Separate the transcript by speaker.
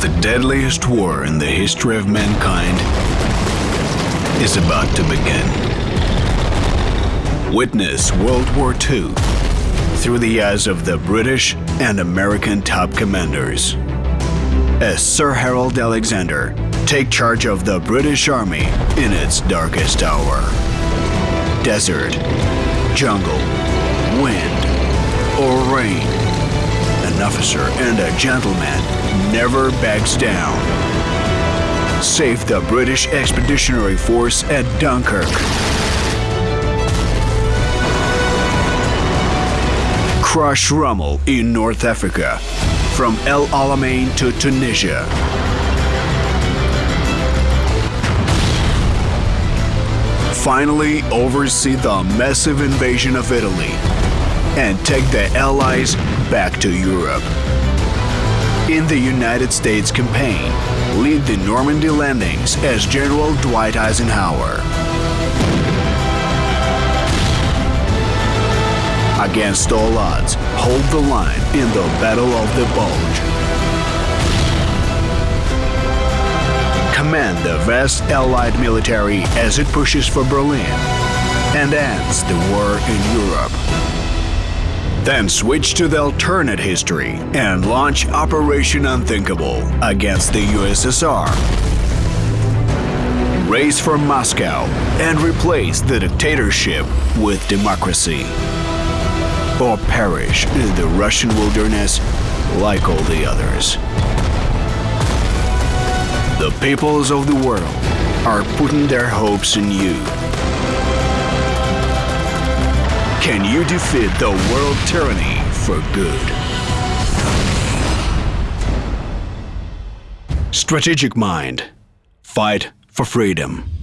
Speaker 1: The deadliest war in the history of mankind is about to begin. Witness World War II through the eyes of the British and American top commanders. As Sir Harold Alexander take charge of the British Army in its darkest hour. Desert, jungle, wind, or rain. Officer and a gentleman never backs down. Save the British Expeditionary Force at Dunkirk. Crush Rommel in North Africa, from El Alamein to Tunisia. Finally, oversee the massive invasion of Italy and take the Allies back to Europe. In the United States campaign, lead the Normandy landings as General Dwight Eisenhower. Against all odds, hold the line in the Battle of the Bulge. Command the vast Allied military as it pushes for Berlin and ends the war in Europe. Then switch to the alternate history and launch Operation Unthinkable against the USSR. Race for Moscow and replace the dictatorship with democracy. Or perish in the Russian wilderness like all the others. The peoples of the world are putting their hopes in you. Can you defeat the world tyranny for good? Strategic Mind. Fight for freedom.